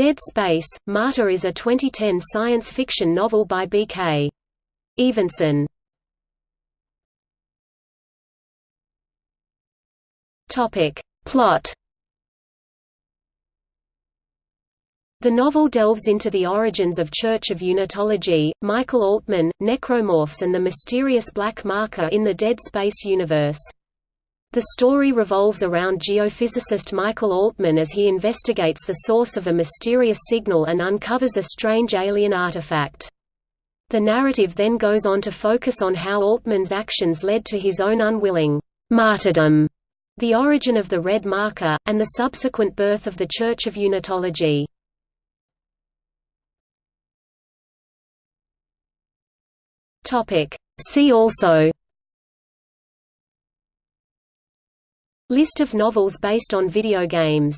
Dead Space – Martyr is a 2010 science fiction novel by B.K. Evenson. Plot The novel delves into the origins of Church of Unitology, Michael Altman, necromorphs and the mysterious black marker in the Dead Space universe. The story revolves around geophysicist Michael Altman as he investigates the source of a mysterious signal and uncovers a strange alien artifact. The narrative then goes on to focus on how Altman's actions led to his own unwilling martyrdom, the origin of the red marker, and the subsequent birth of the Church of Unitology. See also List of novels based on video games